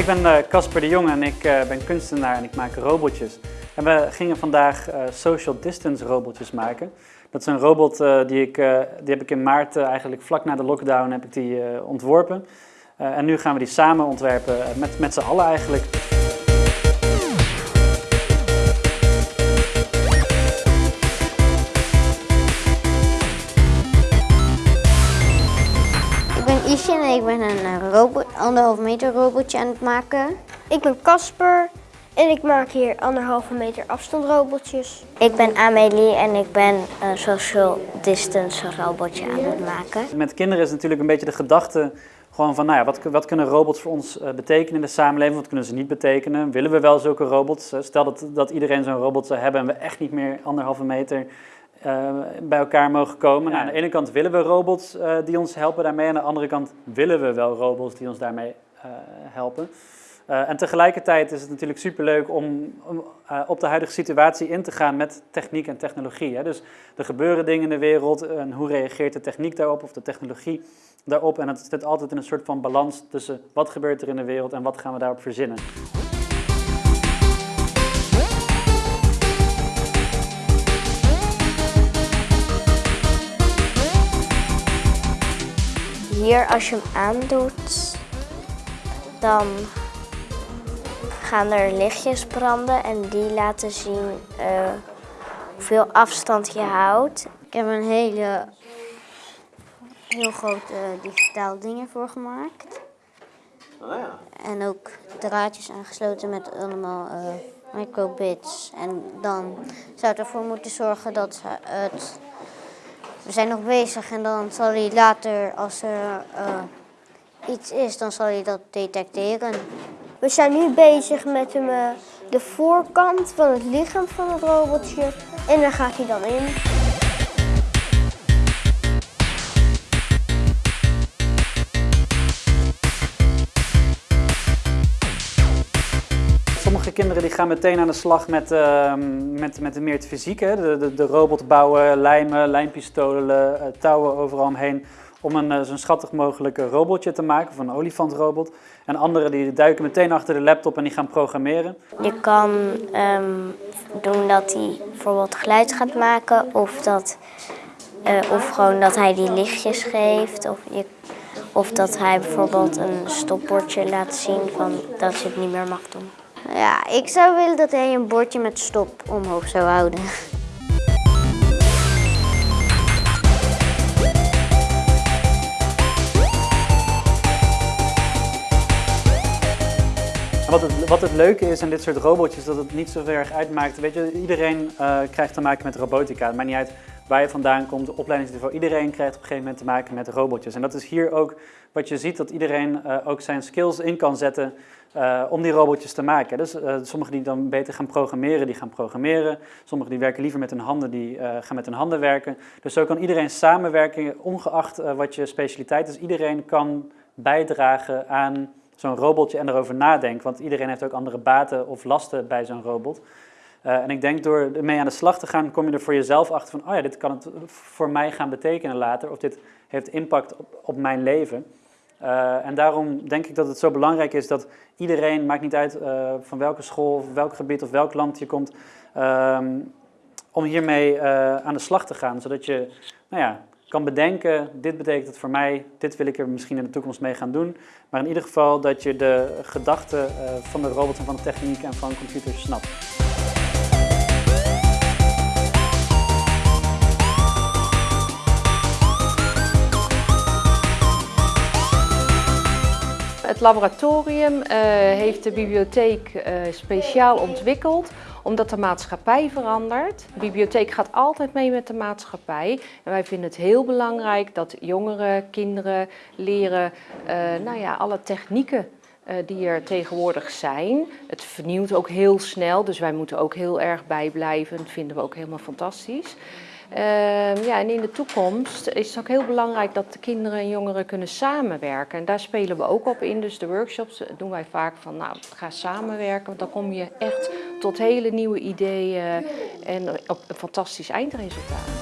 Ik ben Casper de Jong en ik uh, ben kunstenaar en ik maak robotjes. En we gingen vandaag uh, social distance robotjes maken. Dat is een robot die, ik, die heb ik in maart, eigenlijk vlak na de lockdown, heb ik die ontworpen. en nu gaan we die samen ontwerpen, met, met z'n allen eigenlijk. Ik ben een robot, anderhalve meter robotje aan het maken. Ik ben Casper en ik maak hier anderhalve meter afstandrobotjes. Ik ben Amelie en ik ben een social distance robotje aan het maken. Met kinderen is natuurlijk een beetje de gedachte gewoon van, nou ja, wat, wat kunnen robots voor ons uh, betekenen in de samenleving? Wat kunnen ze niet betekenen? Willen we wel zulke robots? Stel dat, dat iedereen zo'n robot zou hebben en we echt niet meer anderhalve meter uh, bij elkaar mogen komen. Nou, aan de ene kant willen we robots uh, die ons helpen daarmee. Aan de andere kant willen we wel robots die ons daarmee uh, helpen. en tegelijkertijd is het natuurlijk superleuk om, om op de huidige situatie in te gaan met techniek en technologie. Hè. Dus er gebeuren dingen in de wereld en hoe reageert de techniek daarop of de technologie daarop. En het zit altijd in een soort van balans tussen wat gebeurt er in de wereld en wat gaan we daarop verzinnen. Hier, als je hem aandoet, dan gaan er lichtjes branden en die laten zien uh, hoeveel afstand je houdt. Ik heb een hele, heel groot uh, digitaal ding ervoor gemaakt. Oh ja. En ook draadjes aangesloten met allemaal uh, microbits. En dan zou het ervoor moeten zorgen dat het we zijn nog bezig en dan zal hij later, als er uh, iets is, dan zal hij dat detecteren. We zijn nu bezig met hem, uh, de voorkant van het lichaam van het robotje en daar gaat hij dan in. Sommige kinderen die gaan meteen aan de slag met, uh, met, met de meer het fysieke. De, de, de robot bouwen, lijmen, lijmpistolen, uh, touwen overal omheen. Om een uh, zo'n schattig mogelijke robotje te maken, of een olifantrobot. En anderen die duiken meteen achter de laptop en die gaan programmeren. Je kan um, doen dat hij bijvoorbeeld geluid gaat maken. Of, dat, of gewoon dat hij die lichtjes geeft. Of, je, of dat hij bijvoorbeeld een stopbordje laat zien van dat je het niet meer mag doen. Ja, ik zou willen dat hij een bordje met stop omhoog zou houden. Wat het, wat het leuke is aan dit soort robotjes, dat het niet zo erg uitmaakt. Weet je, iedereen uh, krijgt te maken met robotica. Maakt niet uit waar je vandaan komt, de opleidingsniveau. Iedereen krijgt op een gegeven moment te maken met robotjes. En dat is hier ook wat je ziet, dat iedereen uh, ook zijn skills in kan zetten uh, om die robotjes te maken. Dus uh, sommigen die dan beter gaan programmeren, die gaan programmeren. Sommigen die werken liever met hun handen, die gaan met hun handen werken. Dus zo kan iedereen samenwerken, ongeacht wat je specialiteit is. Iedereen kan bijdragen aan zo'n robotje en erover nadenken. Want iedereen heeft ook andere baten of lasten bij zo'n robot. En ik denk door ermee aan de slag te gaan, kom je er voor jezelf achter van... oh ja, dit kan het voor mij gaan betekenen later. Of dit heeft impact op, op mijn leven. Uh, en daarom denk ik dat het zo belangrijk is dat iedereen, maakt niet uit uh, van welke school, of welk gebied of welk land je komt, um, om hiermee aan de slag te gaan. Zodat je nou ja, kan bedenken, dit betekent het voor mij, dit wil ik er misschien in de toekomst mee gaan doen. Maar in ieder geval dat je de gedachten van de robots en van de techniek en van computers snapt. Het laboratorium uh, heeft de bibliotheek uh, speciaal ontwikkeld omdat de maatschappij verandert. De bibliotheek gaat altijd mee met de maatschappij. En wij vinden het heel belangrijk dat jongeren, kinderen leren uh, nou ja, alle technieken die er tegenwoordig zijn. Het vernieuwt ook heel snel, dus wij moeten ook heel erg bijblijven. Dat vinden we ook helemaal fantastisch. Uh, ja, en in de toekomst is het ook heel belangrijk dat de kinderen en jongeren kunnen samenwerken. En daar spelen we ook op in. Dus de workshops doen wij vaak van, nou, ga samenwerken. Want dan kom je echt tot hele nieuwe ideeën en op een fantastisch eindresultaat.